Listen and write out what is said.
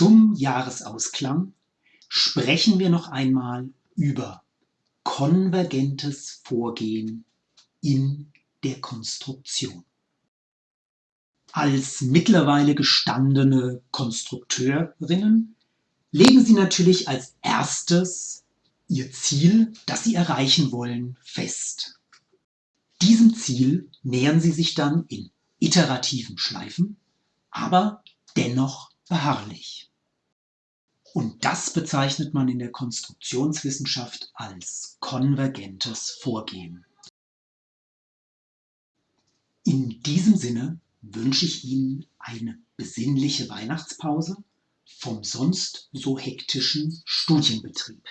Zum Jahresausklang sprechen wir noch einmal über konvergentes Vorgehen in der Konstruktion. Als mittlerweile gestandene Konstrukteurinnen legen Sie natürlich als erstes Ihr Ziel, das Sie erreichen wollen, fest. Diesem Ziel nähern Sie sich dann in iterativen Schleifen, aber dennoch beharrlich. Und das bezeichnet man in der Konstruktionswissenschaft als konvergentes Vorgehen. In diesem Sinne wünsche ich Ihnen eine besinnliche Weihnachtspause vom sonst so hektischen Studienbetrieb.